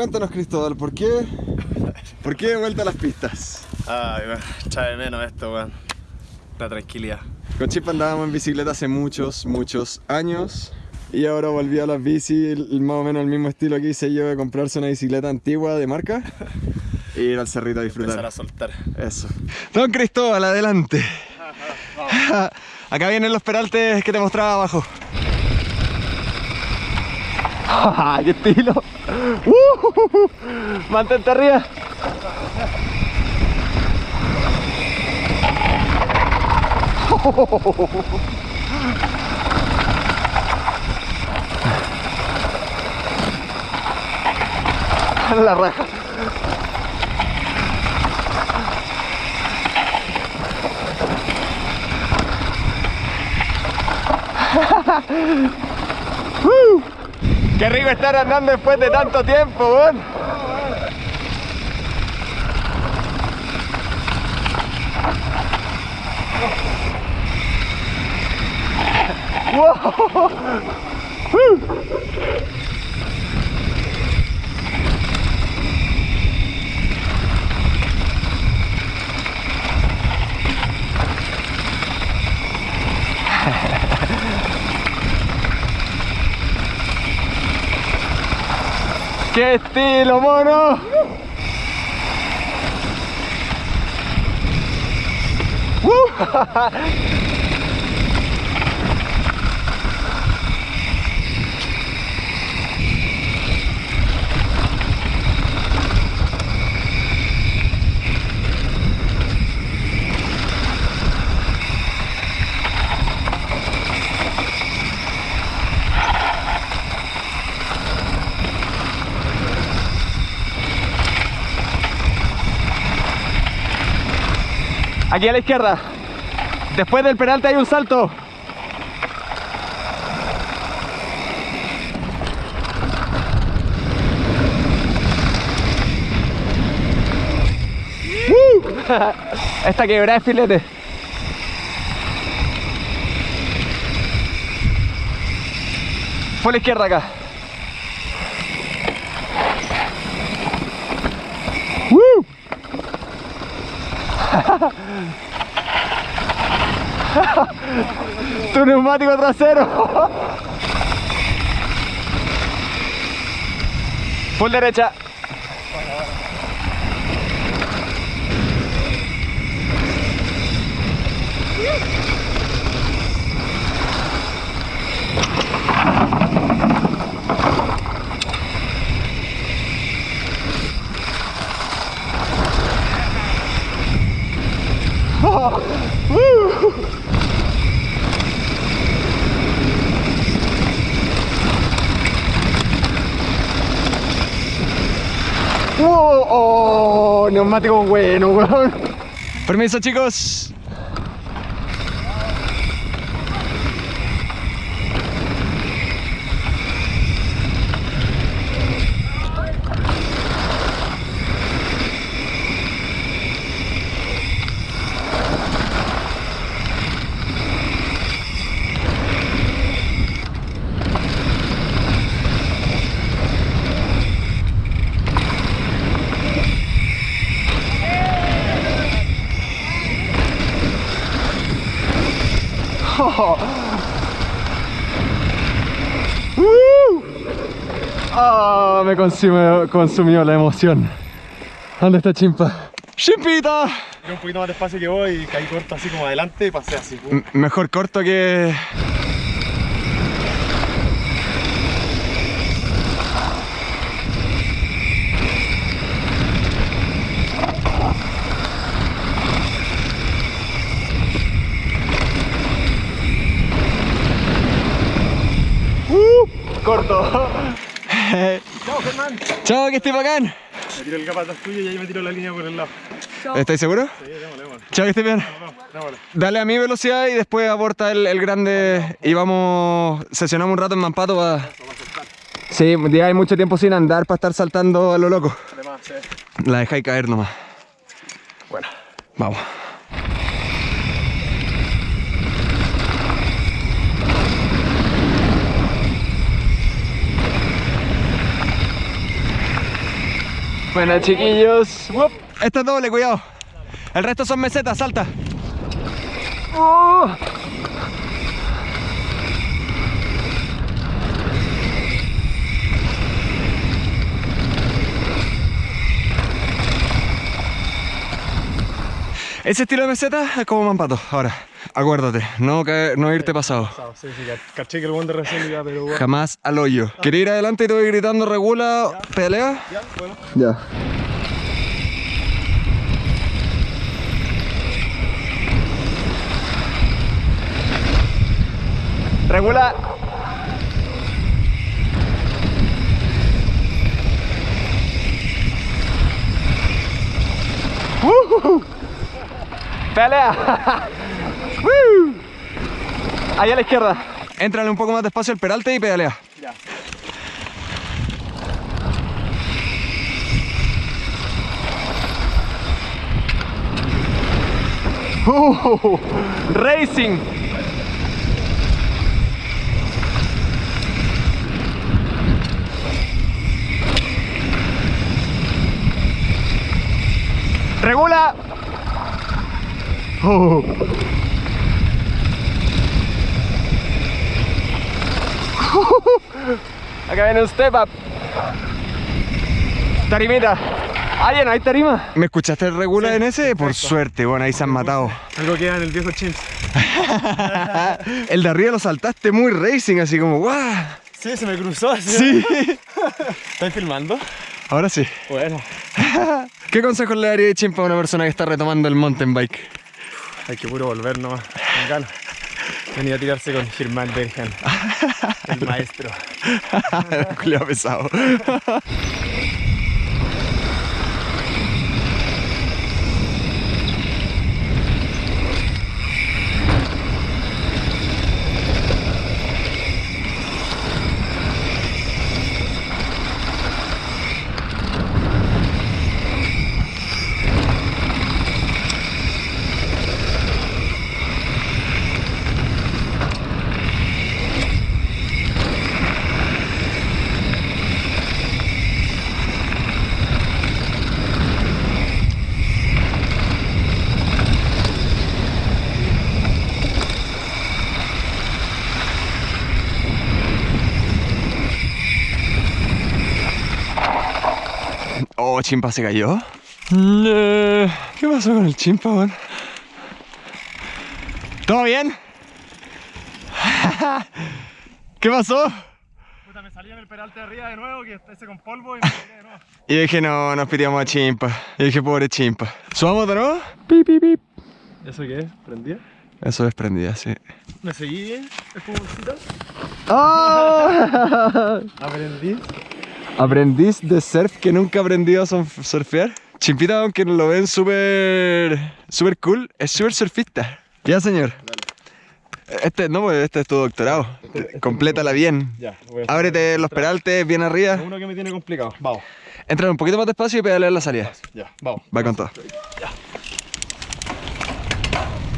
cuéntanos Cristóbal, ¿por qué, ¿por qué de vuelta a las pistas? Ay, echa de menos esto, weón. La tranquilidad. Con Chip andábamos en bicicleta hace muchos, muchos años y ahora volví a las bici, más o menos el mismo estilo que hice yo de comprarse una bicicleta antigua de marca e ir al cerrito a Empezar a disfrutar. soltar. Eso. Don Cristóbal, adelante. Acá vienen los peraltes que te mostraba abajo. ¡Qué estilo! ¡Uh! ¡Mantente arriba! La raja. ¡Uh! ¡Qué rico estar andando después de tanto tiempo, weón! ¡Wow! ¡Qué estilo, mono! ¡Uh! Aquí a la izquierda. Después del penalti hay un salto. ¡Uh! Esta quebrada es filete. Fue a la izquierda acá. ¡Uh! tu neumático trasero. Full derecha. ¡Wow! ¡Oh! Bueno. Permiso, chicos. ¡Uh! Ah, me consumió, consumió la emoción. ¿Dónde está Chimpa? ¡Chimpita! Yo un poquito más despacio que vos y caí corto así como adelante y pasé así. M- mejor corto que... Uh, corto. Chao, Germán. Chao, que estés bacán. Me tiro el capataz tuyo y ahí me tiro la línea por el lado. ¿Estáis seguros? Sí, démosle, démosle. Chao, que estés bien. Vamos. Dale a mi velocidad y después aborta el, el grande y vamos, sesionamos un rato en Mampato para... Sí, ya hay mucho tiempo sin andar para estar saltando a lo loco. Además, sí. La dejáis caer nomás. Bueno. Vamos. Bueno, chiquillos. Wup. Esta es doble, cuidado. El resto son mesetas, salta. Oh. Ese estilo de meseta es como mampato. Ahora, acuérdate, no, caer- no irte pasado. Sí, sí, caché que el buen de recién iba, pero bueno. Jamás al hoyo. ¿Quieres ir adelante y te voy gritando regula, pelea? Ya, bueno. Ya. Regula. Uh, Pelea. Ahí a la izquierda. Entrale un poco más despacio al peralte y pedalea. Ya. Uh, racing. Regula. Uh. Acá viene un step up. Tarimita. Ah, ya no hay tarima. ¿Me escuchaste el regula en ese? Por suerte, bueno, ahí se han matado. Algo queda en el viejo Chins. el de arriba lo saltaste muy racing, así como ¡guau! Sí, se me cruzó. así. Sí. ¿Estás filmando? Ahora sí. Bueno. ¿Qué consejos le daría Chimpa a una persona que está retomando el mountain bike? Hay que puro volver nomás. Con ganas. Venía a tirarse con Germán Bergen. El maestro. Culeado pesado. Oh, Chimpa se cayó. No. ¿Qué pasó con el Chimpa, weón? ¿Todo bien? ¿Qué pasó? Puta, me salí en el peralte de arriba de nuevo, que ese con polvo y me tiré de nuevo. Y dije, no, nos piteamos a Chimpa. Y dije, pobre Chimpa. ¿Subamos de nuevo? Pip, pip, pip. ¿Eso qué es? ¿Prendía? Eso es prendida, sí. ¿Me seguí? ¿Espumoncito? ¡Oh! Aprendí. Aprendiz de surf que nunca aprendió a surf- surfear. Chimpita, aunque lo ven súper súper cool, es súper surfista. Ya, señor. Este, no, pues este es tu doctorado. Complétala bien. Ya, voy a Ábrete los peraltes bien arriba. Uno que me tiene complicado. Vamos. Entra un poquito más despacio y pedalear la salida. Ya, vamos. Va con todo.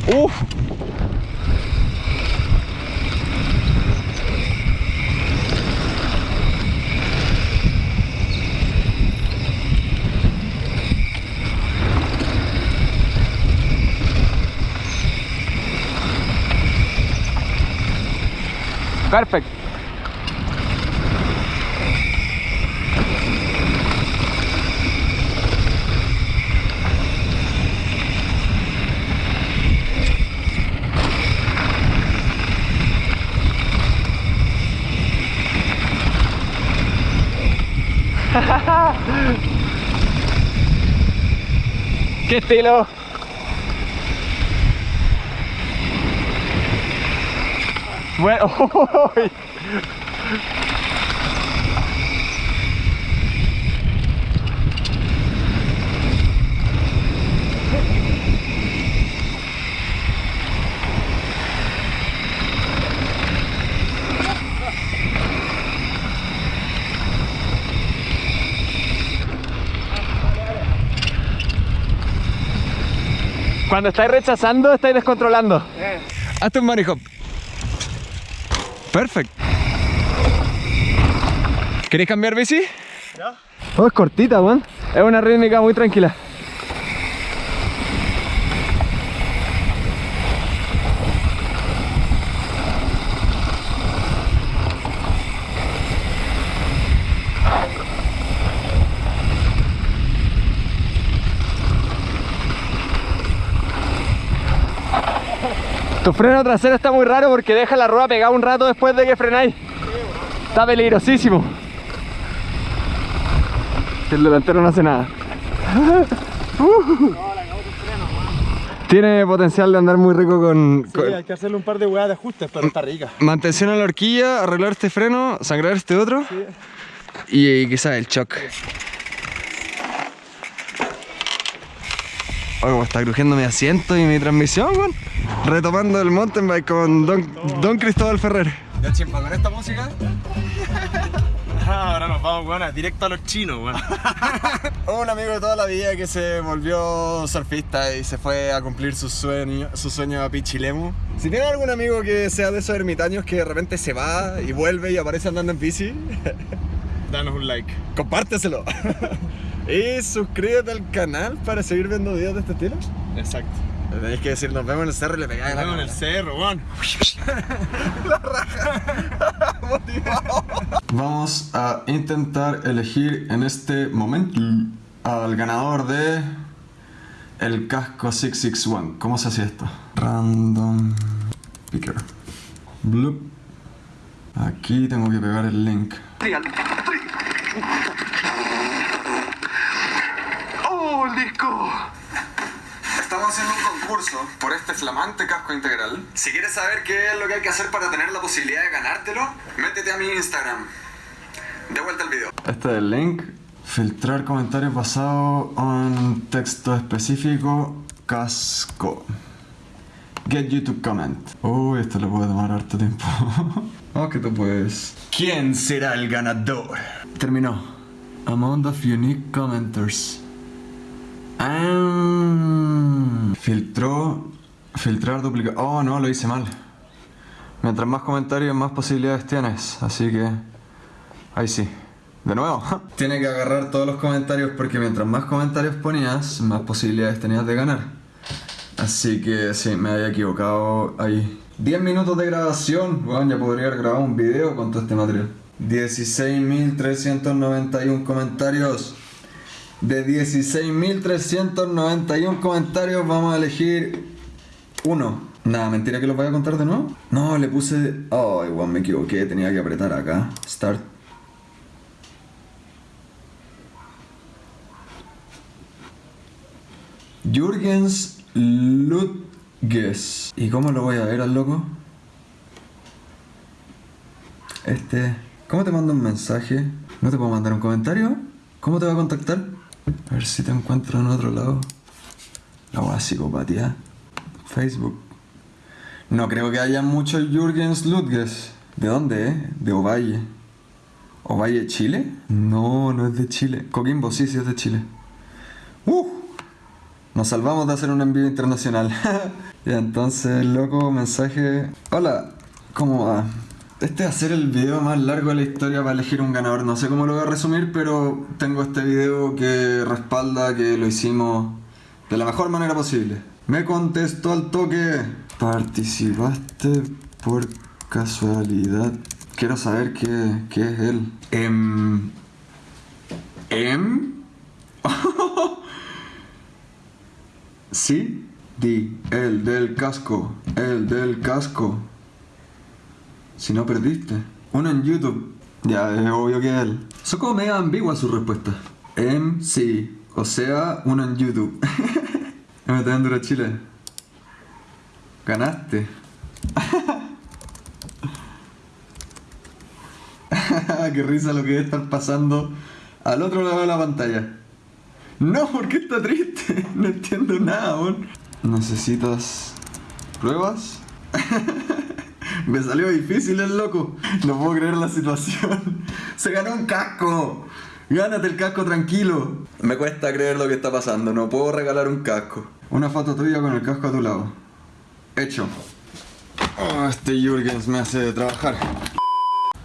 Uf. Perfect. ¿Qué estilo? Bueno, uy. Cuando estáis rechazando, estáis descontrolando. Hazte un hop. Perfect. ¿Queréis cambiar bici? ¿Ya? Oh, es cortita, weón. Es una rítmica muy tranquila. Tu freno trasero está muy raro porque deja la rueda pegada un rato después de que frenáis. Está peligrosísimo. El delantero no hace nada. Tiene potencial de andar muy rico con, Sí, con- hay que hacerle un par de hueadas de ajustes, pero está rica. mantención a la horquilla, arreglar este freno, sangrar este otro y, quizás el shock. Oh, como está crujiendo mi asiento y mi transmisión, weón. Retomando el mountain bike con Don, Don Cristóbal Ferrer. Ya chimpa, con esta música. Ahora nos vamos, weón, directo a los chinos, weón. Un amigo de toda la vida que se volvió surfista y se fue a cumplir su sueño, su sueño a Pichilemu. Si tienen algún amigo que sea de esos ermitaños que de repente se va y vuelve y aparece andando en bici, Danos un like. compárteselo. Y suscríbete al canal para seguir viendo videos de este estilo. Exacto. Le tenéis que decir, nos vemos en el cerro y le pegáis Nos la vemos en el cerro, weón. Vamos a intentar elegir en este momento al ganador de el casco 661. ¿Cómo se hacía esto? Random picker. Bloop. Aquí tengo que pegar el link. ¡Oh, el disco! Estamos haciendo un concurso por este flamante casco integral. Si quieres saber qué es lo que hay que hacer para tener la posibilidad de ganártelo, métete a mi Instagram. De vuelta al video. Este es el link. Filtrar comentarios basados en texto específico. Casco. Get YouTube comment. Uy, esto le puede tomar harto tiempo. oh, que tú puedes. ¿Quién será el ganador? Terminó. Amount of unique commenters. Ah, filtró. Filtrar duplicar. Oh, no, lo hice mal. Mientras más comentarios, más posibilidades tienes. Así que. Ahí sí. De nuevo. Tiene que agarrar todos los comentarios porque mientras más comentarios ponías, más posibilidades tenías de ganar. Así que sí, me había equivocado ahí. 10 minutos de grabación. Ya podría haber grabado un video con todo este material. 16.391 comentarios. De 16.391 comentarios vamos a elegir uno. Nada, mentira que los voy a contar de nuevo. No, le puse... Oh, igual me equivoqué, tenía que apretar acá. Start. Jürgens Ludges. ¿Y cómo lo voy a ver al loco? Este... ¿Cómo te mando un mensaje? ¿No te puedo mandar un comentario? ¿Cómo te va a contactar? A ver si te encuentro en otro lado. La buena psicopatía. Facebook. No creo que haya muchos Jürgens Ludges. ¿De dónde, eh? De Ovalle. ¿Ovalle, Chile? No, no es de Chile. Coquimbo, sí, sí es de Chile. ¡Uh! Nos salvamos de hacer un envío internacional. ya, entonces, loco, mensaje. Hola, ¿cómo va? Este va a ser el video más largo de la historia para elegir un ganador. No sé cómo lo voy a resumir, pero tengo este video que respalda que lo hicimos de la mejor manera posible. Me contestó al toque. Participaste por casualidad. Quiero saber qué, qué es él. Em. Em. Sí, di, el del casco, el del casco. Si no perdiste. Uno en YouTube. Ya, es obvio que es él. Son como medio ambiguas sus respuestas. Em, sí. O sea, uno en YouTube. MT Enduro Chile. Ganaste. Qué risa lo que debe estar pasando al otro lado de la pantalla. No, ¿por qué está triste? No entiendo nada, weón. ¿Necesitas pruebas? Me salió difícil el loco. No puedo creer la situación. Se ganó un casco. Gánate el casco tranquilo. Me cuesta creer lo que está pasando. No puedo regalar un casco. Una foto tuya con el casco a tu lado. Hecho. Oh, este Jürgens me hace trabajar.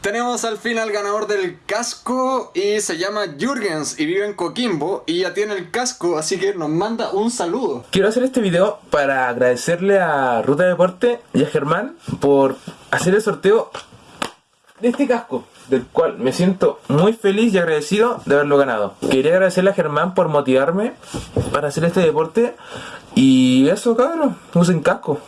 Tenemos al fin al ganador del casco y se llama Jürgens y vive en Coquimbo y ya tiene el casco, así que nos manda un saludo. Quiero hacer este video para agradecerle a Ruta Deporte y a Germán por hacer el sorteo de este casco, del cual me siento muy feliz y agradecido de haberlo ganado. Quería agradecerle a Germán por motivarme para hacer este deporte y eso, cabrón, usen casco.